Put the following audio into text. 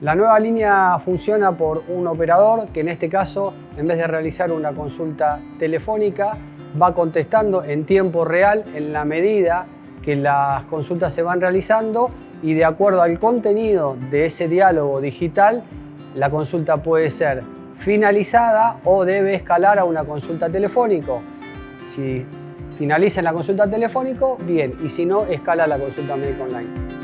La nueva línea funciona por un operador que en este caso, en vez de realizar una consulta telefónica, va contestando en tiempo real en la medida que las consultas se van realizando y de acuerdo al contenido de ese diálogo digital, la consulta puede ser finalizada o debe escalar a una consulta telefónica. Si finaliza en la consulta telefónica, bien, y si no, escala la consulta médica online.